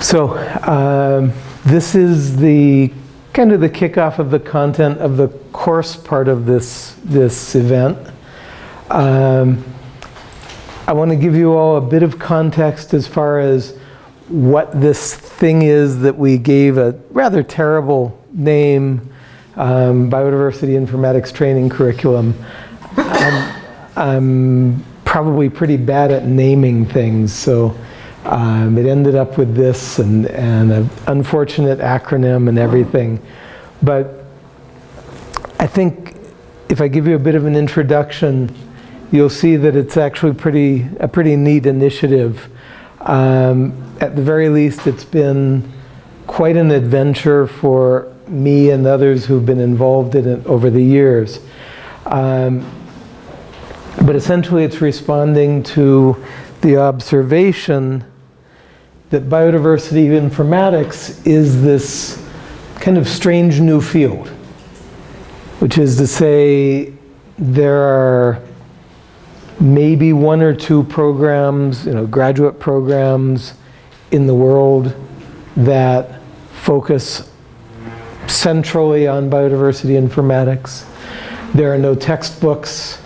So um, this is the kind of the kickoff of the content of the course part of this, this event. Um, I want to give you all a bit of context as far as what this thing is that we gave a rather terrible name, um, Biodiversity Informatics Training Curriculum. I'm, I'm probably pretty bad at naming things, so um, it ended up with this and, and an unfortunate acronym and everything. But I think if I give you a bit of an introduction, you'll see that it's actually pretty a pretty neat initiative. Um, at the very least, it's been quite an adventure for me and others who've been involved in it over the years. Um, but essentially, it's responding to the observation that biodiversity informatics is this kind of strange new field, which is to say there are maybe one or two programs, you know, graduate programs in the world that focus centrally on biodiversity informatics. There are no textbooks.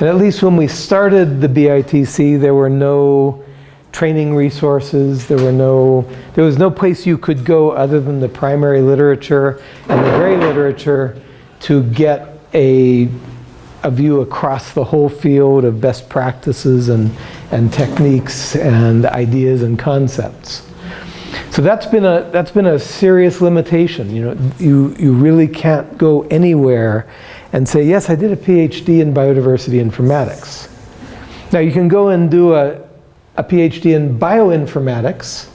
And at least when we started the BITC, there were no training resources. There were no, there was no place you could go other than the primary literature and the gray literature to get a, a view across the whole field of best practices and, and techniques and ideas and concepts. So that's been a that's been a serious limitation. You know, you you really can't go anywhere and say, yes, I did a PhD in biodiversity informatics. Now you can go and do a a PhD in bioinformatics.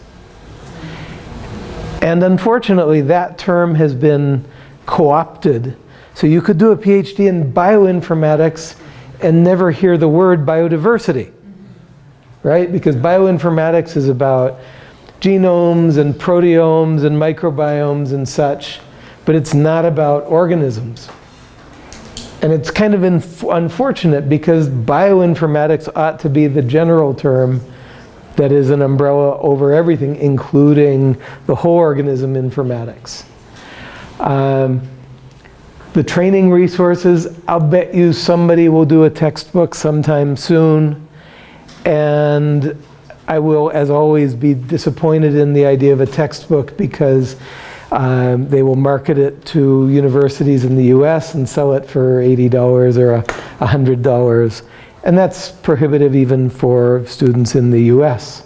And unfortunately, that term has been co-opted. So you could do a PhD in bioinformatics and never hear the word biodiversity, right? Because bioinformatics is about genomes and proteomes and microbiomes and such, but it's not about organisms. And it's kind of unfortunate because bioinformatics ought to be the general term that is an umbrella over everything, including the whole organism informatics. Um, the training resources, I'll bet you somebody will do a textbook sometime soon. And I will, as always, be disappointed in the idea of a textbook because um, they will market it to universities in the US and sell it for $80 or $100. And that's prohibitive even for students in the US.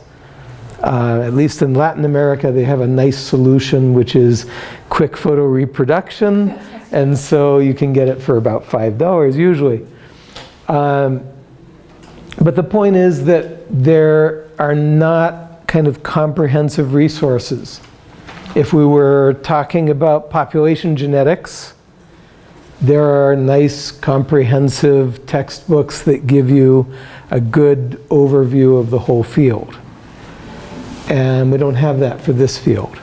Uh, at least in Latin America, they have a nice solution, which is quick photo reproduction. And so you can get it for about $5 usually. Um, but the point is that there are not kind of comprehensive resources. If we were talking about population genetics, there are nice comprehensive textbooks that give you a good overview of the whole field. And we don't have that for this field.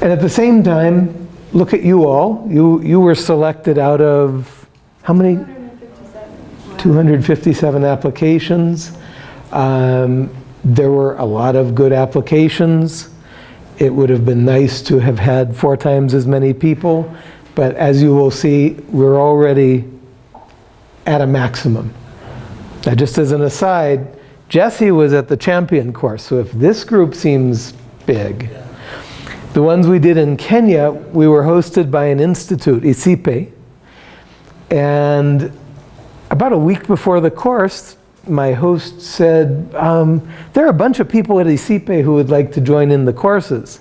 And at the same time, look at you all. You, you were selected out of how many? 257, 257 applications. Um, there were a lot of good applications. It would have been nice to have had four times as many people. But as you will see, we're already at a maximum. Now just as an aside, Jesse was at the champion course, so if this group seems big, the ones we did in Kenya, we were hosted by an institute, ICIPE, and about a week before the course, my host said, um, there are a bunch of people at ICIPE who would like to join in the courses.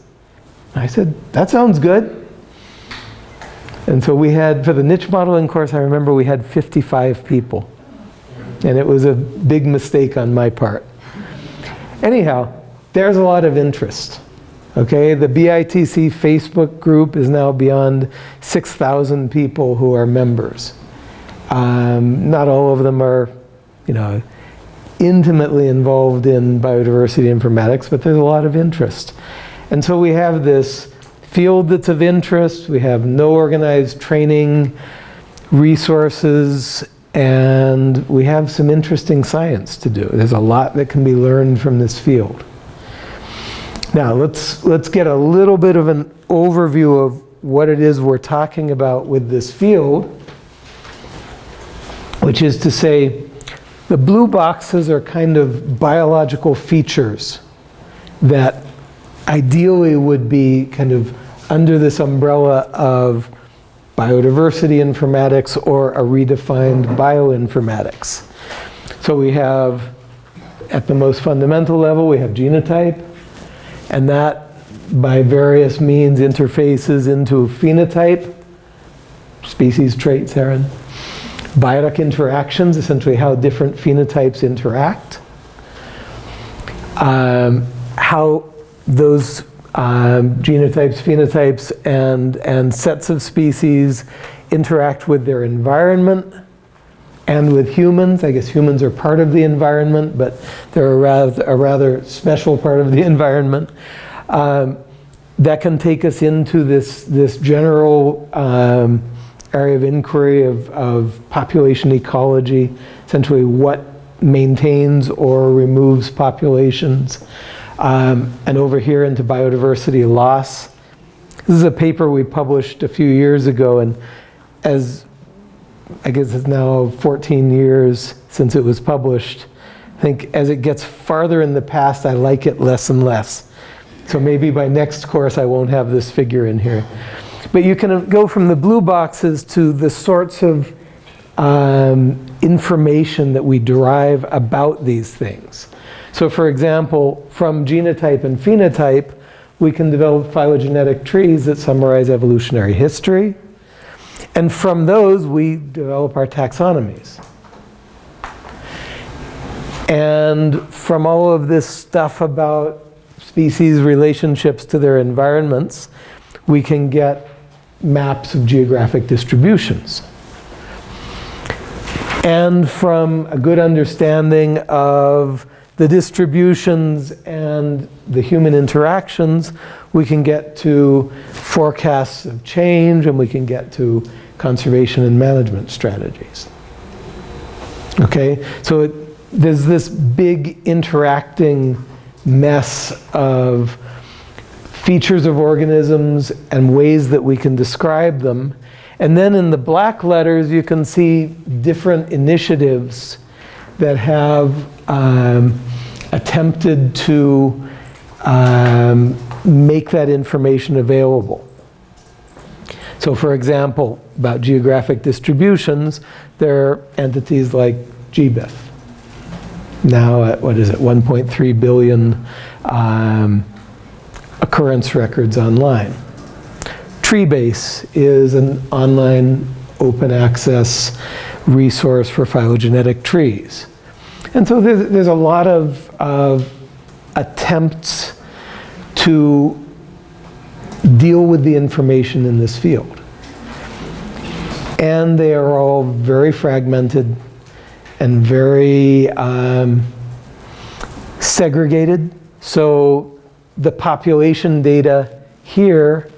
I said, that sounds good. And so we had, for the niche modeling course, I remember we had 55 people. And it was a big mistake on my part. Anyhow, there's a lot of interest. Okay, the BITC Facebook group is now beyond 6,000 people who are members. Um, not all of them are, you know, intimately involved in biodiversity informatics, but there's a lot of interest. And so we have this field that's of interest. We have no organized training resources and we have some interesting science to do. There's a lot that can be learned from this field. Now, let's, let's get a little bit of an overview of what it is we're talking about with this field, which is to say, the blue boxes are kind of biological features that ideally would be kind of under this umbrella of biodiversity informatics or a redefined bioinformatics. So we have, at the most fundamental level, we have genotype, and that by various means interfaces into phenotype, species traits, Aaron. Biotic interactions, essentially how different phenotypes interact. Um, how those um, genotypes, phenotypes, and, and sets of species interact with their environment and with humans. I guess humans are part of the environment, but they're a rather, a rather special part of the environment. Um, that can take us into this, this general um, area of inquiry of, of population ecology, essentially what maintains or removes populations. Um, and over here into biodiversity loss. This is a paper we published a few years ago, and as I guess it's now 14 years since it was published, I think as it gets farther in the past, I like it less and less. So maybe by next course I won't have this figure in here. But you can go from the blue boxes to the sorts of um, information that we derive about these things. So for example, from genotype and phenotype, we can develop phylogenetic trees that summarize evolutionary history. And from those, we develop our taxonomies. And from all of this stuff about species relationships to their environments, we can get maps of geographic distributions. And from a good understanding of the distributions and the human interactions, we can get to forecasts of change and we can get to conservation and management strategies. Okay, so it, there's this big interacting mess of features of organisms and ways that we can describe them. And then in the black letters, you can see different initiatives that have um, attempted to um, make that information available. So for example, about geographic distributions, there are entities like GBIF. Now at, what is it, 1.3 billion um, occurrence records online. Treebase is an online open access resource for phylogenetic trees. And so there's, there's a lot of, of attempts to deal with the information in this field. And they are all very fragmented and very um, segregated. So the population data here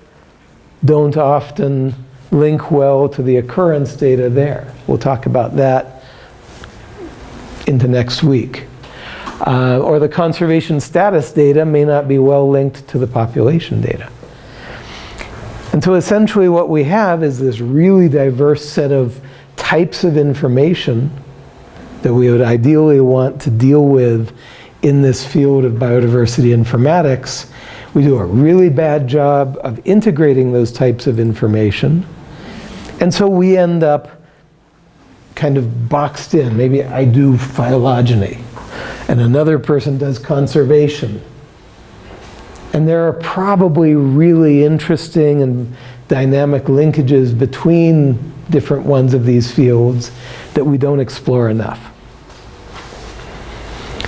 don't often link well to the occurrence data there. We'll talk about that into next week. Uh, or the conservation status data may not be well linked to the population data. And so essentially what we have is this really diverse set of types of information that we would ideally want to deal with in this field of biodiversity informatics. We do a really bad job of integrating those types of information. And so we end up kind of boxed in. Maybe I do phylogeny and another person does conservation. And there are probably really interesting and dynamic linkages between different ones of these fields that we don't explore enough.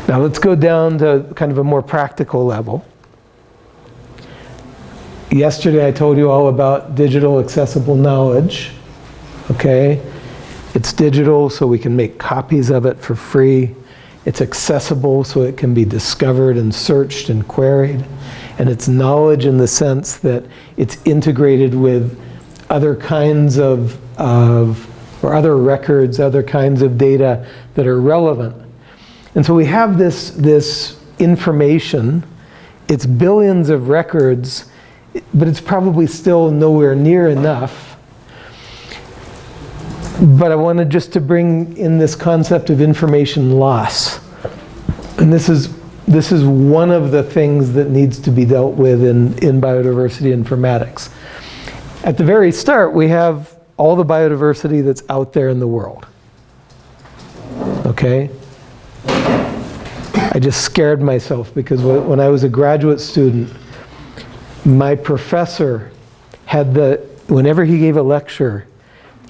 Now let's go down to kind of a more practical level. Yesterday I told you all about digital accessible knowledge. Okay, it's digital so we can make copies of it for free. It's accessible so it can be discovered and searched and queried. And it's knowledge in the sense that it's integrated with other kinds of, of or other records, other kinds of data that are relevant. And so we have this, this information it's billions of records, but it's probably still nowhere near enough. But I wanted just to bring in this concept of information loss. And this is, this is one of the things that needs to be dealt with in, in biodiversity informatics. At the very start, we have all the biodiversity that's out there in the world. Okay? I just scared myself because when I was a graduate student, my professor had the, whenever he gave a lecture,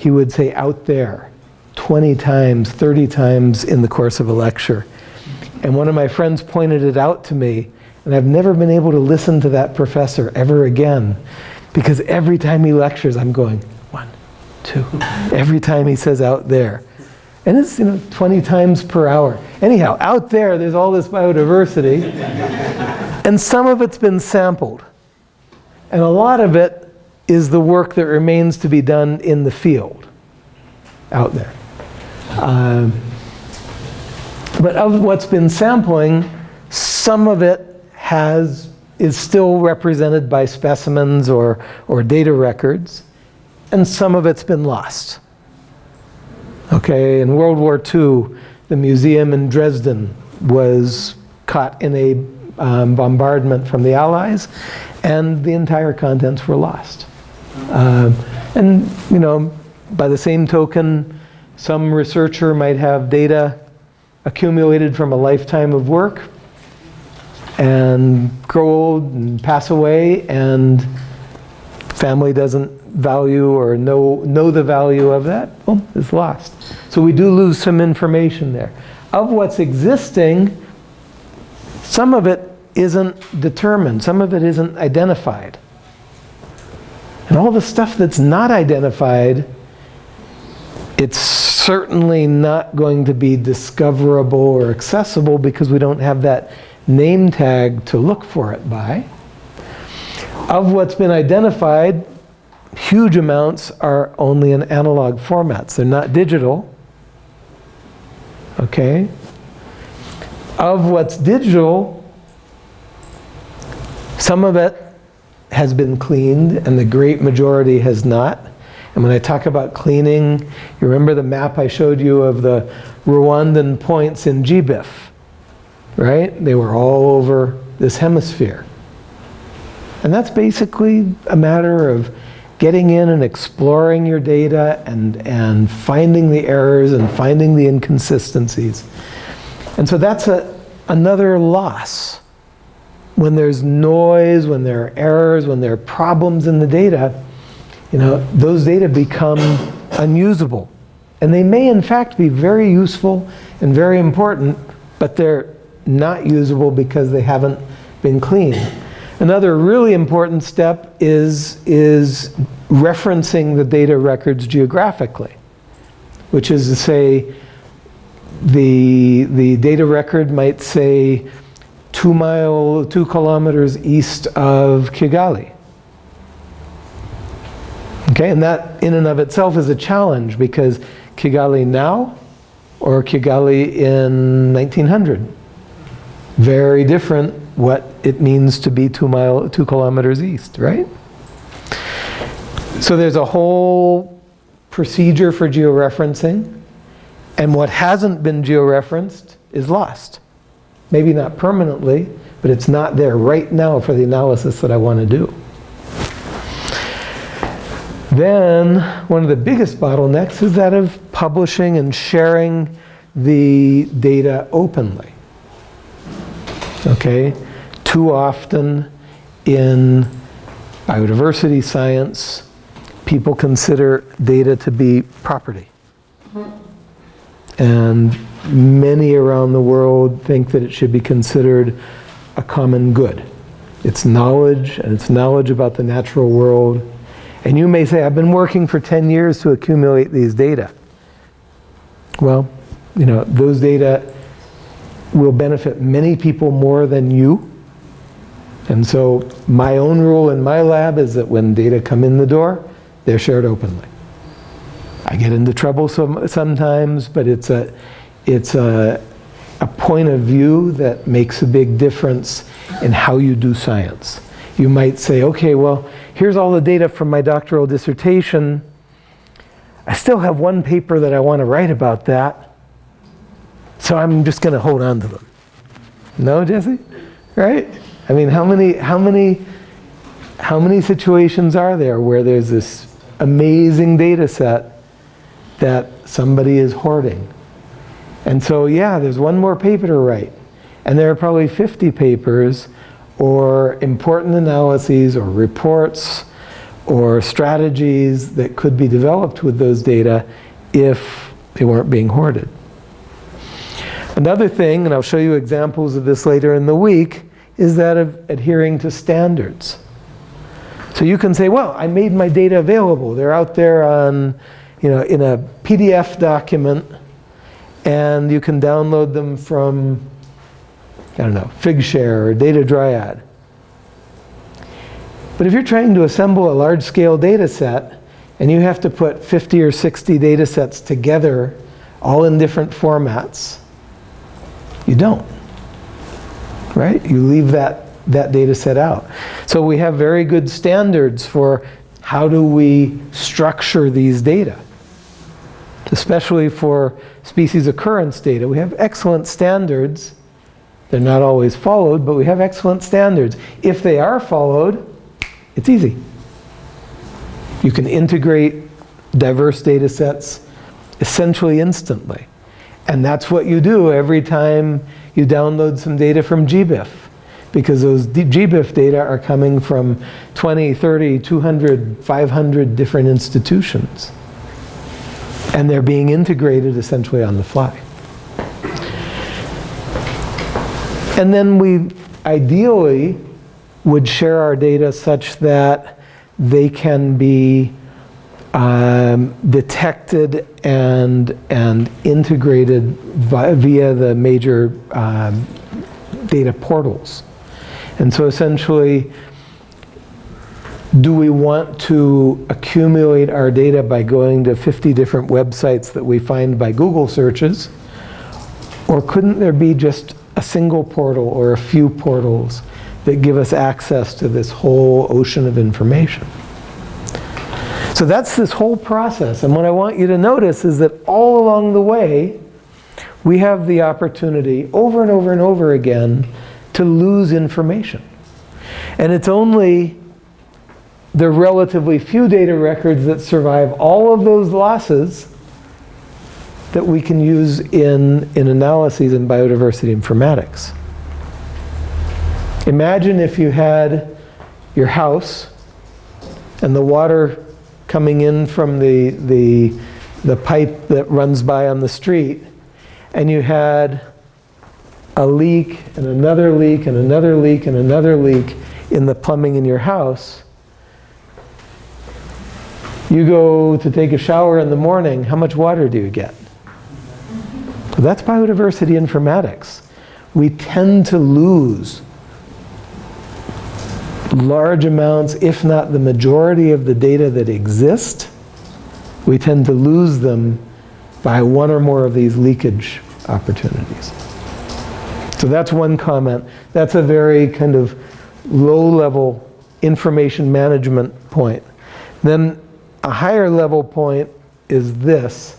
he would say out there 20 times, 30 times in the course of a lecture. And one of my friends pointed it out to me, and I've never been able to listen to that professor ever again because every time he lectures, I'm going, one, two, every time he says out there. And it's, you know, 20 times per hour. Anyhow, out there, there's all this biodiversity. and some of it's been sampled. And a lot of it is the work that remains to be done in the field out there. Um, but of what's been sampling, some of it has, is still represented by specimens or, or data records, and some of it's been lost. Okay, in World War II, the museum in Dresden was caught in a um, bombardment from the Allies, and the entire contents were lost. Um, and, you know, by the same token, some researcher might have data accumulated from a lifetime of work and grow old and pass away, and family doesn't value or know, know the value of that, well, it's lost. So we do lose some information there. Of what's existing, some of it isn't determined, some of it isn't identified. And all the stuff that's not identified, it's certainly not going to be discoverable or accessible because we don't have that name tag to look for it by. Of what's been identified, huge amounts are only in analog formats. They're not digital. Okay? Of what's digital, some of it has been cleaned and the great majority has not. And when I talk about cleaning, you remember the map I showed you of the Rwandan points in GBIF, right? They were all over this hemisphere. And that's basically a matter of getting in and exploring your data and, and finding the errors and finding the inconsistencies. And so that's a, another loss. When there's noise, when there are errors, when there are problems in the data, you know, those data become unusable. And they may in fact be very useful and very important, but they're not usable because they haven't been cleaned. Another really important step is, is referencing the data records geographically, which is to say the, the data record might say two mile, two kilometers east of Kigali. Okay, and that in and of itself is a challenge because Kigali now or Kigali in 1900, very different what it means to be two mile, two kilometers east, right? So there's a whole procedure for georeferencing, and what hasn't been georeferenced is lost. Maybe not permanently, but it's not there right now for the analysis that I want to do. Then, one of the biggest bottlenecks is that of publishing and sharing the data openly. Okay? Too often in biodiversity science, people consider data to be property. Mm-hmm. And many around the world think that it should be considered a common good. It's knowledge, and it's knowledge about the natural world. And you may say, I've been working for 10 years to accumulate these data. Well, you know, those data will benefit many people more than you. And so my own rule in my lab is that when data come in the door, they're shared openly. I get into trouble some, sometimes, but it's a, it's a, a point of view that makes a big difference in how you do science. You might say, okay, well, here's all the data from my doctoral dissertation. I still have one paper that I want to write about that. So I'm just going to hold on to them. No, Jesse? Right? I mean, how many, how many, how many situations are there where there's this amazing data set that somebody is hoarding? And so, yeah, there's one more paper to write. And there are probably 50 papers or important analyses or reports or strategies that could be developed with those data if they weren't being hoarded. Another thing, and I'll show you examples of this later in the week, is that of adhering to standards. So you can say, well, I made my data available. They're out there on, you know, in a PDF document, and you can download them from, I don't know, Figshare or Data Dryad. But if you're trying to assemble a large-scale data set, and you have to put 50 or 60 data sets together, all in different formats, you don't, right? You leave that, that data set out. So we have very good standards for how do we structure these data. Especially for species occurrence data, we have excellent standards. They're not always followed, but we have excellent standards. If they are followed, it's easy. You can integrate diverse data sets essentially instantly. And that's what you do every time you download some data from GBIF. Because those GBIF data are coming from 20, 30, 200, 500 different institutions. And they're being integrated essentially on the fly. And then we ideally would share our data such that they can be um, detected and, and integrated via, the major um, data portals. And so essentially, do we want to accumulate our data by going to 50 different websites that we find by Google searches? Or couldn't there be just a single portal or a few portals that give us access to this whole ocean of information? So that's this whole process. And what I want you to notice is that all along the way, we have the opportunity over and over and over again to lose information. And it's only the relatively few data records that survive all of those losses that we can use in, in analyses in biodiversity informatics. Imagine if you had your house and the water coming in from the, the, the pipe that runs by on the street, and you had a leak and another leak and another leak and another leak in the plumbing in your house, you go to take a shower in the morning, how much water do you get? That's biodiversity informatics. We tend to lose large amounts, if not the majority of the data that exist, we tend to lose them by one or more of these leakage opportunities. So that's one comment. That's a very kind of low-level information management point. Then a higher level point is this,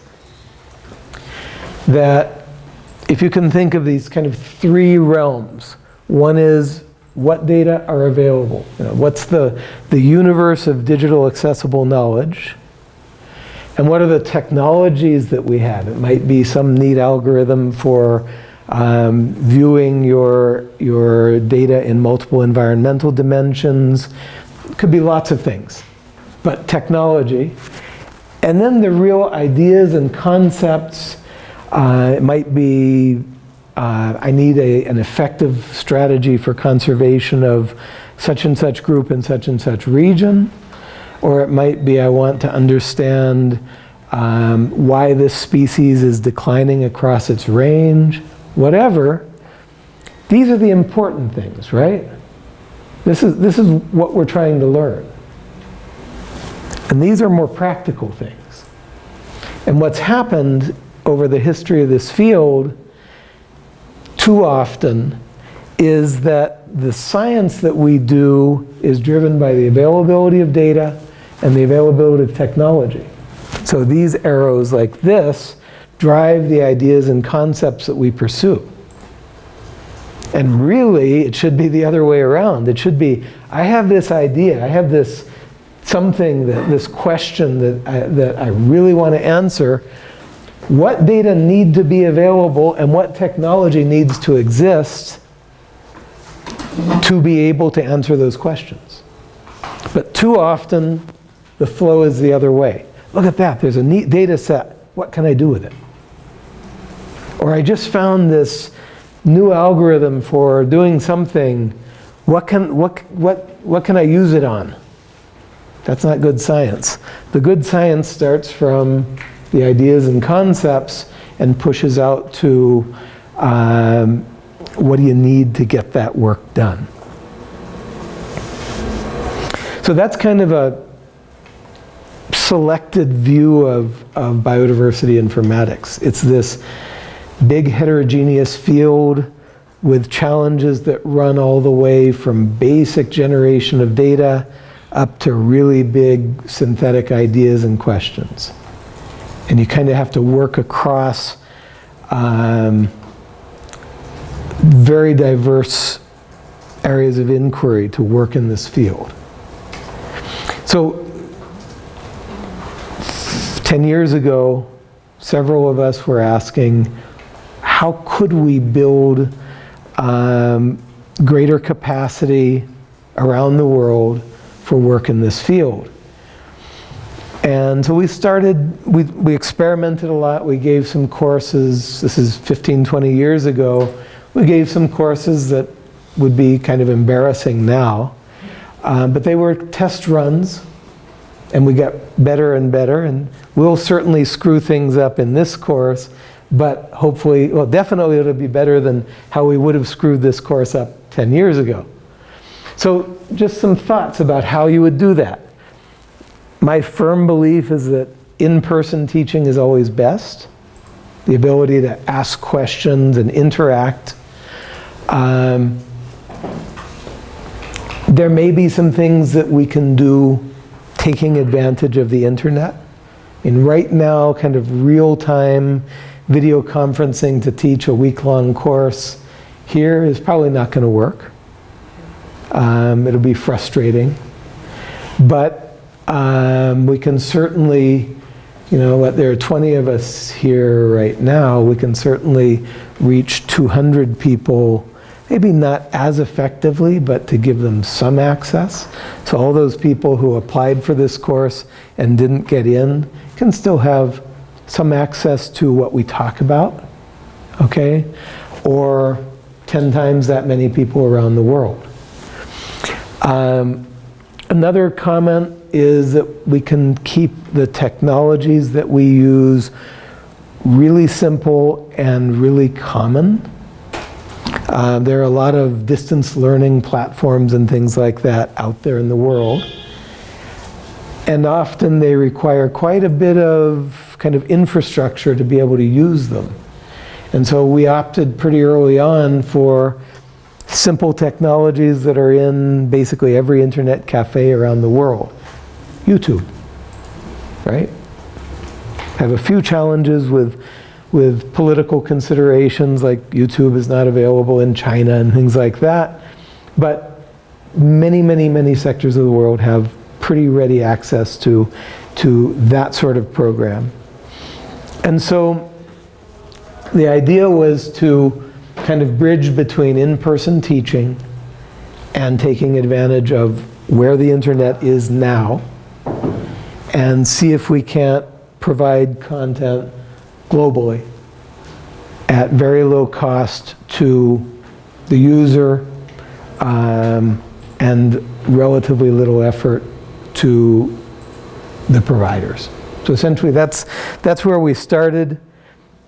that if you can think of these kind of three realms, one is what data are available? You know, what's the, the universe of digital accessible knowledge? And what are the technologies that we have? It might be some neat algorithm for um, viewing your, your data in multiple environmental dimensions. It could be lots of things, but technology. And then the real ideas and concepts, uh, it might be uh, I need a, an effective strategy for conservation of such and such group in such and such region. Or it might be I want to understand um, why this species is declining across its range, whatever. These are the important things, right? This is, this is what we're trying to learn. And these are more practical things. And what's happened over the history of this field too often is that the science that we do is driven by the availability of data and the availability of technology. So these arrows like this drive the ideas and concepts that we pursue. And really, it should be the other way around. It should be, I have this idea, I have this something, that, this question that I, that I really want to answer. What data need to be available and what technology needs to exist to be able to answer those questions? But too often, the flow is the other way. Look at that, there's a neat data set. What can I do with it? Or I just found this new algorithm for doing something. What can, what, what, what can I use it on? That's not good science. The good science starts from the ideas and concepts and pushes out to um, what do you need to get that work done. So that's kind of a selected view of, of biodiversity informatics. It's this big heterogeneous field with challenges that run all the way from basic generation of data up to really big synthetic ideas and questions. And you kind of have to work across um, very diverse areas of inquiry to work in this field. So 10 years ago, several of us were asking, how could we build um, greater capacity around the world for work in this field? And so we started, we, we experimented a lot. We gave some courses, this is 15, 20 years ago. We gave some courses that would be kind of embarrassing now. Um, but they were test runs, and we got better and better. And we'll certainly screw things up in this course, but hopefully, well, definitely it'll be better than how we would have screwed this course up 10 years ago. So just some thoughts about how you would do that. My firm belief is that in-person teaching is always best. The ability to ask questions and interact. Um, there may be some things that we can do taking advantage of the internet. And right now, kind of real-time video conferencing to teach a week-long course here is probably not going to work. Um, it'll be frustrating. But um, we can certainly, you know, what, there are 20 of us here right now, we can certainly reach 200 people maybe not as effectively, but to give them some access. So all those people who applied for this course and didn't get in can still have some access to what we talk about, okay? Or 10 times that many people around the world. Um, another comment is that we can keep the technologies that we use really simple and really common. Uh, there are a lot of distance learning platforms and things like that out there in the world. And often they require quite a bit of kind of infrastructure to be able to use them. And so we opted pretty early on for simple technologies that are in basically every internet cafe around the world. YouTube, right? I Have a few challenges with with political considerations like YouTube is not available in China and things like that. But many, many, many sectors of the world have pretty ready access to, to that sort of program. And so the idea was to kind of bridge between in-person teaching and taking advantage of where the internet is now and see if we can't provide content globally at very low cost to the user um, and relatively little effort to the providers. So essentially that's, that's where we started.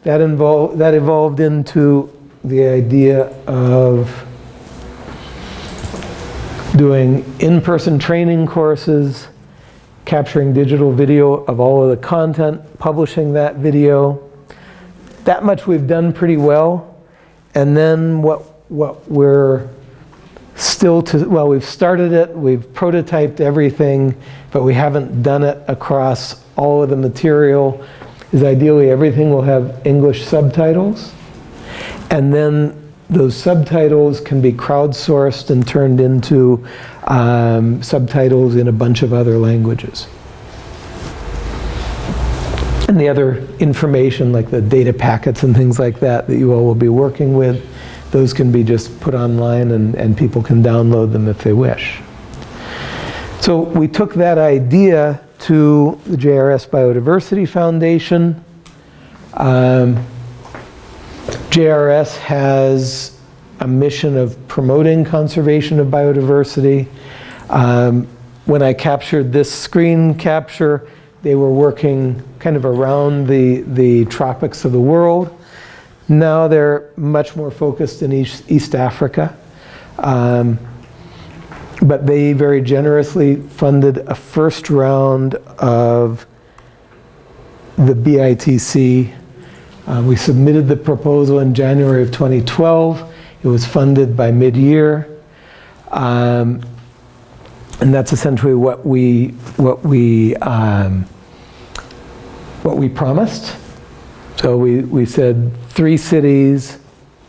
That, involved, that evolved into the idea of doing in-person training courses, capturing digital video of all of the content, publishing that video, that much we've done pretty well. And then what, what we're still to, well, we've started it, we've prototyped everything, but we haven't done it across all of the material, is ideally everything will have English subtitles. And then those subtitles can be crowdsourced and turned into um, subtitles in a bunch of other languages. And the other information, like the data packets and things like that, that you all will be working with, those can be just put online and, and people can download them if they wish. So we took that idea to the JRS Biodiversity Foundation. Um, JRS has a mission of promoting conservation of biodiversity. Um, when I captured this screen capture, they were working kind of around the, the tropics of the world. Now they're much more focused in East, East Africa. Um, but they very generously funded a first round of the BITC. Uh, we submitted the proposal in January of 2012. It was funded by mid-year. Um, and that's essentially what we, what we, um, what we promised. So we, we said three cities.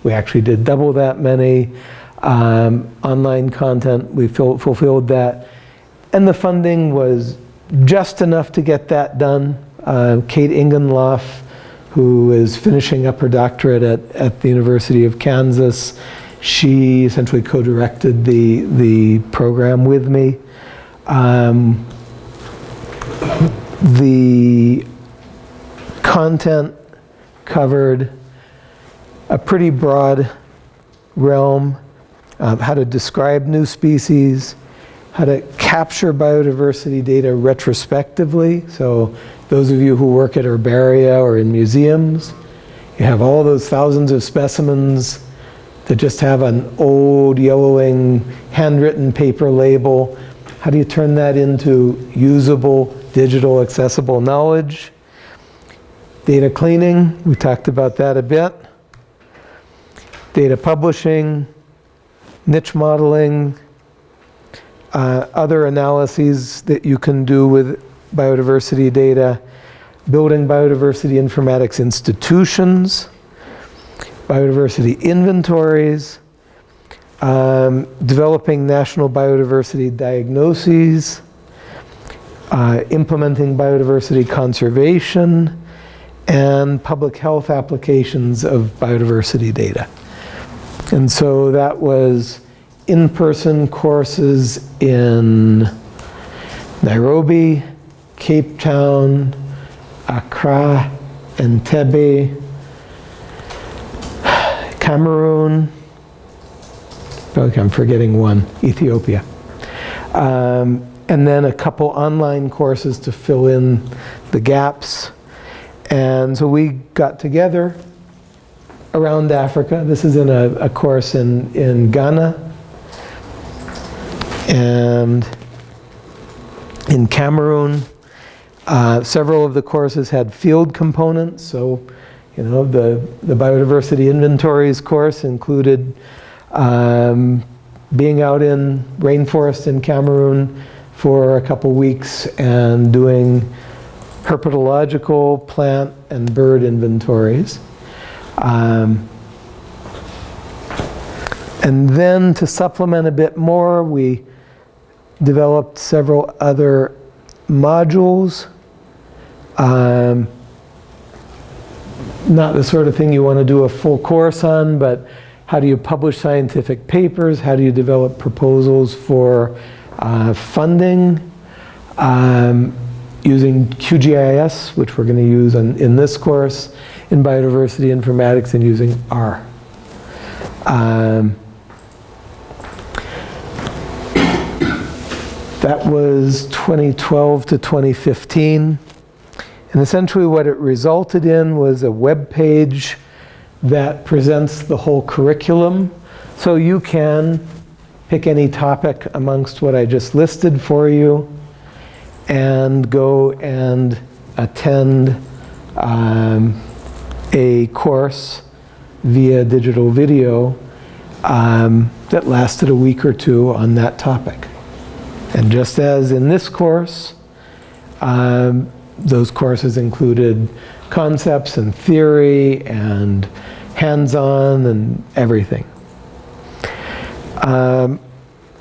We actually did double that many. Um, online content, we fil fulfilled that. And the funding was just enough to get that done. Uh, Kate Ingenloff, who is finishing up her doctorate at, at the University of Kansas, she essentially co-directed the, the program with me. Um, the content covered a pretty broad realm, uh, how to describe new species, how to capture biodiversity data retrospectively. So those of you who work at herbaria or in museums, you have all those thousands of specimens that just have an old yellowing handwritten paper label. How do you turn that into usable, digital, accessible knowledge? Data cleaning, we talked about that a bit. Data publishing, niche modeling, uh, other analyses that you can do with biodiversity data, building biodiversity informatics institutions, biodiversity inventories, um, developing national biodiversity diagnoses, uh, implementing biodiversity conservation, and public health applications of biodiversity data. And so that was in-person courses in Nairobi, Cape Town, Accra, Entebbe, Cameroon, okay, I'm forgetting one, Ethiopia. Um, and then a couple online courses to fill in the gaps. And so we got together around Africa. This is in a, a course in, in Ghana and in Cameroon. Uh, several of the courses had field components, so you know the, the biodiversity inventories course included um, being out in rainforest in Cameroon for a couple weeks and doing herpetological plant and bird inventories. Um, and then to supplement a bit more, we developed several other modules. Um, not the sort of thing you want to do a full course on, but how do you publish scientific papers? How do you develop proposals for uh, funding? Um, using QGIS, which we're going to use in, in this course, in biodiversity informatics, and using R. Um, that was 2012 to 2015. And essentially what it resulted in was a web page that presents the whole curriculum. So you can pick any topic amongst what I just listed for you and go and attend um, a course via digital video um, that lasted a week or two on that topic. And just as in this course, um, those courses included concepts and theory and hands-on and everything. Um,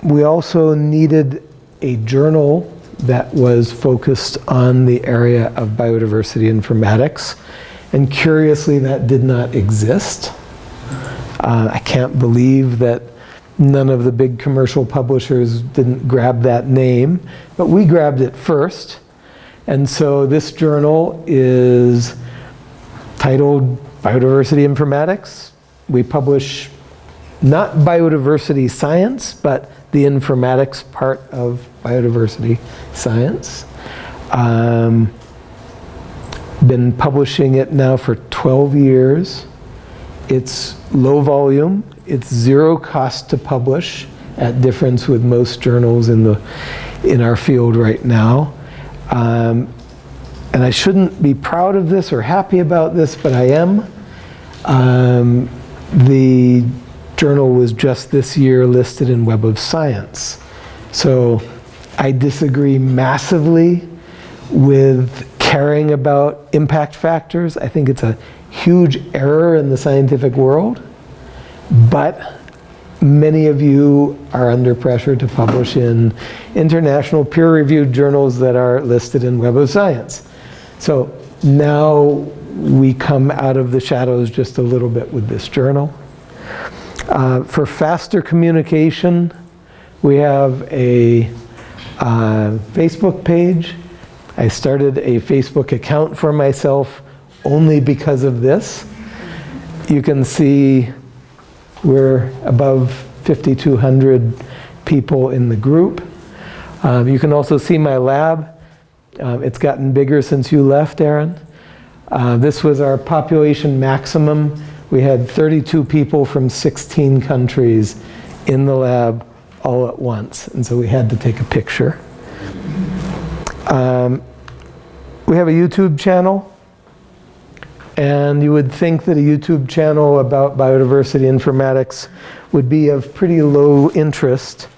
we also needed a journal that was focused on the area of biodiversity informatics. And curiously, that did not exist. Uh, I can't believe that none of the big commercial publishers didn't grab that name, but we grabbed it first. And so this journal is titled Biodiversity Informatics. We publish not biodiversity science, but the informatics part of biodiversity science. Um, been publishing it now for 12 years. It's low volume. It's zero cost to publish at difference with most journals in, the, in our field right now. Um, and I shouldn't be proud of this or happy about this, but I am. Um, the journal was just this year listed in Web of Science. So I disagree massively with caring about impact factors. I think it's a huge error in the scientific world, but many of you are under pressure to publish in international peer-reviewed journals that are listed in Web of Science. So now we come out of the shadows just a little bit with this journal. Uh, for faster communication, we have a uh, Facebook page. I started a Facebook account for myself only because of this. You can see we're above 5,200 people in the group. Um, you can also see my lab. Um, it's gotten bigger since you left, Aaron. Uh, this was our population maximum. We had 32 people from 16 countries in the lab all at once. And so we had to take a picture. Um, we have a YouTube channel. And you would think that a YouTube channel about biodiversity informatics would be of pretty low interest.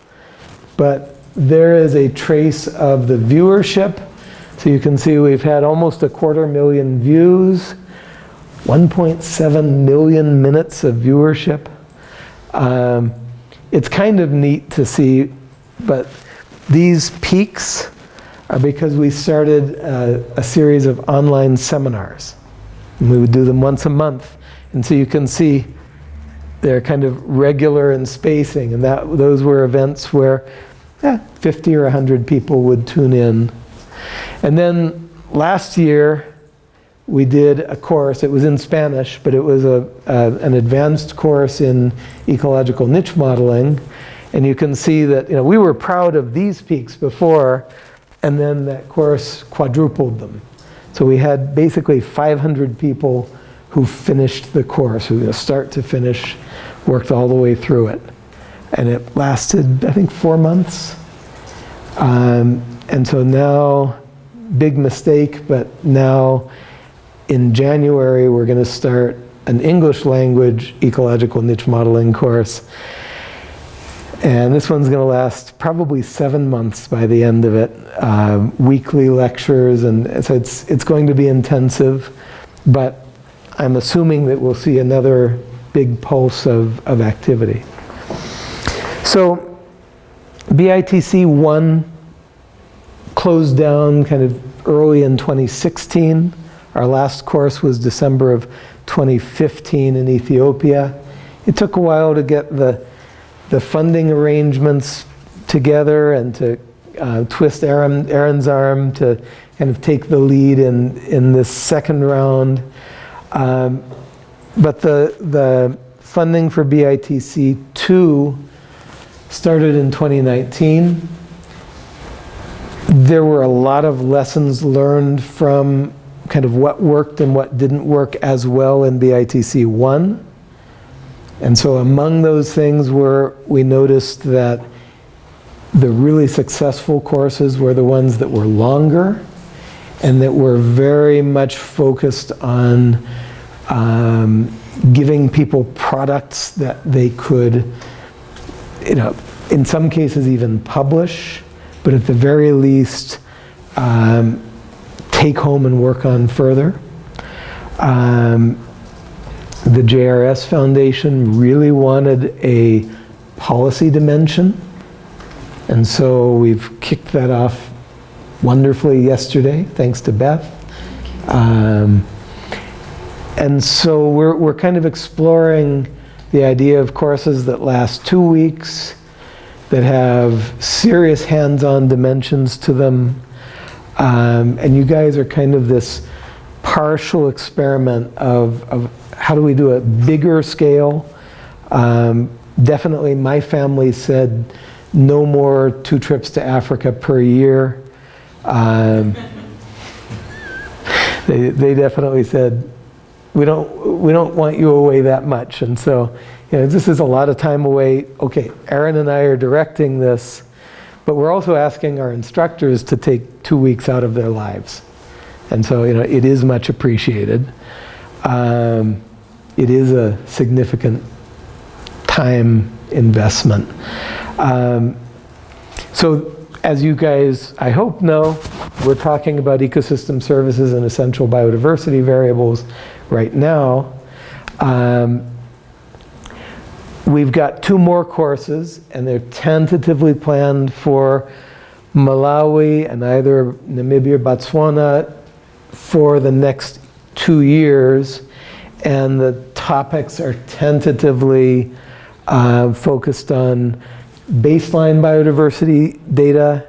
But there is a trace of the viewership. So you can see we've had almost a quarter million views, 1.7 million minutes of viewership. Um, it's kind of neat to see, but these peaks are because we started a, a series of online seminars. And we would do them once a month. And so you can see they're kind of regular in spacing. And that, those were events where eh, 50 or 100 people would tune in. And then last year, we did a course. It was in Spanish, but it was a, an advanced course in ecological niche modeling. And you can see that you know, we were proud of these peaks before, and then that course quadrupled them. So we had basically 500 people who finished the course, who start to finish, worked all the way through it. And it lasted, I think, four months. Um, and so now, big mistake, but now in January, we're going to start an English language ecological niche modeling course. And this one's going to last probably seven months by the end of it. Uh, weekly lectures, and so it's, it's going to be intensive. But I'm assuming that we'll see another big pulse of, of activity. So BITC 1 closed down kind of early in 2016. Our last course was December of 2015 in Ethiopia. It took a while to get the, the funding arrangements together and to uh, twist Aaron, Aaron's arm to kind of take the lead in, in this second round. Um, but the, the funding for BITC 2 started in 2019. There were a lot of lessons learned from kind of what worked and what didn't work as well in BITC 1. And so among those things were, we noticed that the really successful courses were the ones that were longer and that were very much focused on um, giving people products that they could, you know, in some cases even publish, but at the very least, um, take home and work on further. Um, the JRS Foundation really wanted a policy dimension, and so we've kicked that off wonderfully yesterday, thanks to Beth. Um, and so we're, we're kind of exploring the idea of courses that last two weeks, that have serious hands-on dimensions to them. Um, and you guys are kind of this partial experiment of, of how do we do a bigger scale. Um, definitely my family said no more two trips to Africa per year. Um, they, they definitely said, we don't, we don't want you away that much. And so, you know, this is a lot of time away. Okay, Aaron and I are directing this, but we're also asking our instructors to take two weeks out of their lives. And so, you know, it is much appreciated. Um, it is a significant time investment. Um, so as you guys, I hope know, we're talking about ecosystem services and essential biodiversity variables right now. Um, we've got two more courses, and they're tentatively planned for Malawi and either Namibia or Botswana for the next two years. And the topics are tentatively uh, focused on baseline biodiversity data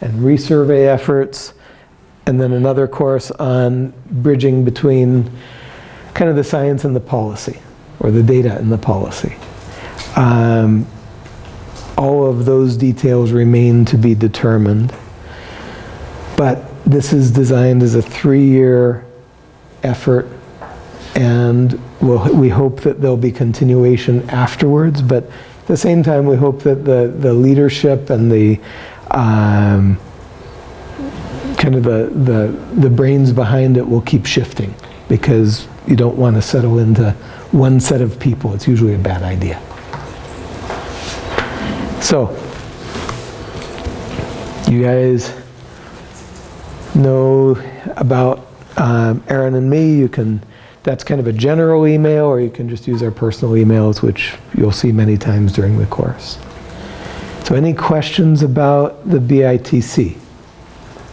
and resurvey efforts, and then another course on bridging between kind of the science and the policy, or the data and the policy. Um, all of those details remain to be determined. But this is designed as a three-year effort, and we'll, we hope that there'll be continuation afterwards, but at the same time, we hope that the, the leadership and the um, kind of the, the, the brains behind it will keep shifting because you don't want to settle into one set of people. It's usually a bad idea. So, you guys know about um, Aaron and me. You can, that's kind of a general email, or you can just use our personal emails, which you'll see many times during the course. So any questions about the BITC?